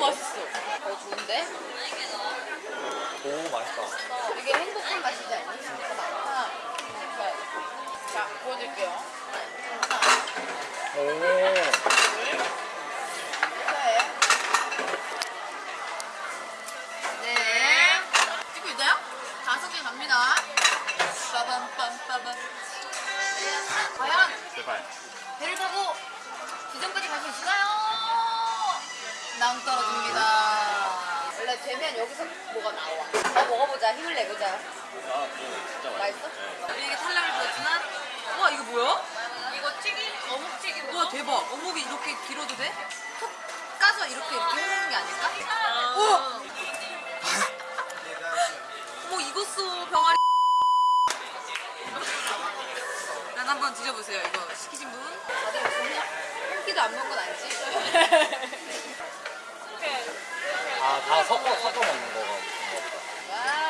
맛있어. 어, 좋은데? 오 맛있다. 어, 이게 행복한 맛이지 않니? 진짜 많다. 자, 자, 보여드릴게요. 오. 네. 네. 찍고 있나요? 다섯 개 갑니다. 빠밤 빰빠밤. 과연 제발. 배를 타고 지점까지 갈 수 있을까요? 낭 떨어집니다. 원래 되면 여기서 뭐가 나와. 어, 먹어보자. 힘을 내보자. 아 진짜 맛있어? 이게 탈락을 보였지만 와 이거 뭐야? 이거 튀김, 어묵 튀김. 와 대박 어묵이 이렇게 길어도 돼? 톡 까서 이렇게 이렇게 해먹는 게 아닐까? 아. 우와! 어머 익었어 병아리 난 한번 드셔보세요 이거 시키신 분 다들 무슨 한 끼도 안 먹은 건 아니지? 아 다 섞어 섞어 먹는 거가.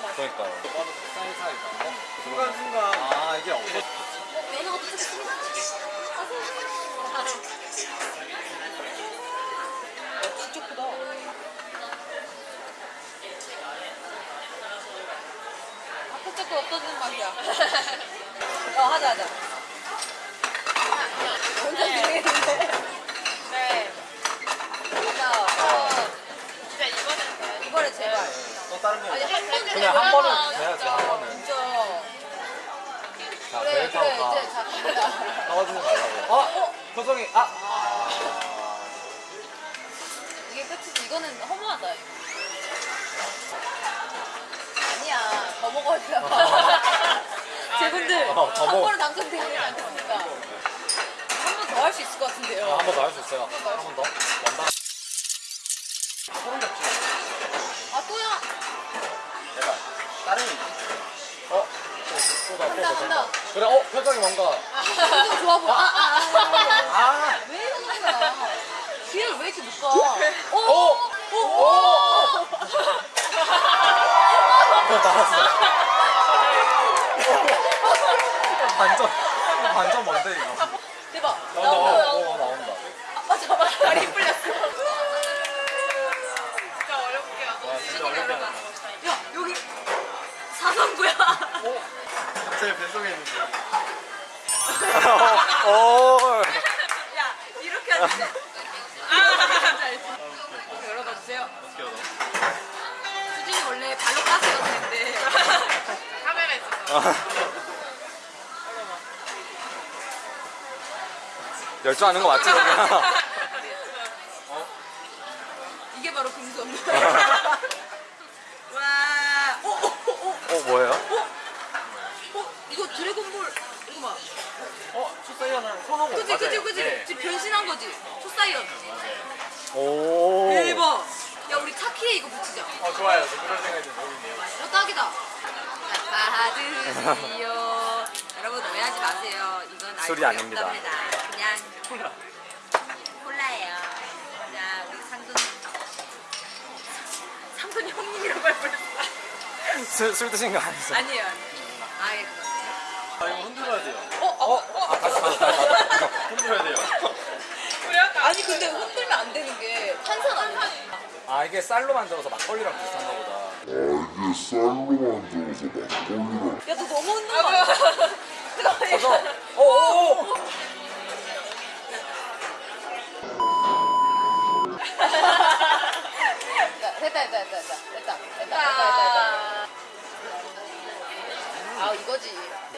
그러니까요. 사이사이가. 어? 순간 순간. 아 이게 없어. 진짜 크다 앞에 자꾸 없어지는 맛이야 어 하자 하자 진행했는데 네. 하자 어, 진짜 이거는 돼요. 이번에 제발 또 다른 거. 아니 한한 번은 해야지 한 번은. 진짜 자 그래 그래 가. 이제 자 갑니다 떨어지지 말라고. 어? 표정이 아. 아. 이게 끝이지 이거는 허무하다 아니야 더 먹어야 돼 제분들 어, 더 한 먹어. 번은 당첨되지 않습니까 한 번 더 할 수 있을 것 같은데요 한 번 더 할 수 있어요. 한 번 더. 원단. 다른. 어? 또 간다. 더. 그래 어 표정이 뭔가. 표정 좋아 보여 아아아 아. 왜 이러는 거야 뒤를 왜 이렇게 묶어 오! 오! 오! 오! 어, 나왔어. 반전. 반전 뭔데 이거? 대박 나온다. 나온다 어, 어, 나온다. 아 맞아 맞아 다리 풀렸어 진짜 어렵게 하고. 와 진짜 어렵게 하다. 야 여기 사선구야 제 뱃속에 있는 거. 오. 야 이렇게 하지 돼. 아, 열어봐 주세요. 어떻게 알아? 수진이 원래 발로 까서 열었는데 카메라 있어서. 열중하는 거 맞지? 이게 바로 금손. 와, 어, 어, 어, 어, 어 뭐예요? 어, 이거 드래곤볼 이거 봐. 어 추사이언은 손오공 그지, 그지, 그지. 네. 지금 변신한 거지. 초사이언. 오. 대박. 야 우리 차키에 이거 붙이자. 어 좋아요. 저 그런 생각이 좀. 어 딱이다. 자, 받으시오. 여러분 오해하지 마세요. 이건 술이 아닙니다. 없답니다. 그냥 콜라예요. 자 우리 상돈 상돈 형님이라고 할 뻔했어. 술, 술 드신 거 아니죠? 아니에요. 아예. 아 이거 흔들어야 돼요. 어, 어, 어. 아 다시 다시 다시. 흔들어야 돼요. 아니 근데 흔들면 안 되는 게 탄산 아니야? 아 이게 쌀로 만들어서 막걸리랑 비슷한가 보다. 아 이게 쌀로 만들어서 막걸리랑. 야너 너무 흔든 거 아니야? 어어어. 어, 어. 됐다 됐다 됐다 됐다 됐다 됐다 아, 아 이거지.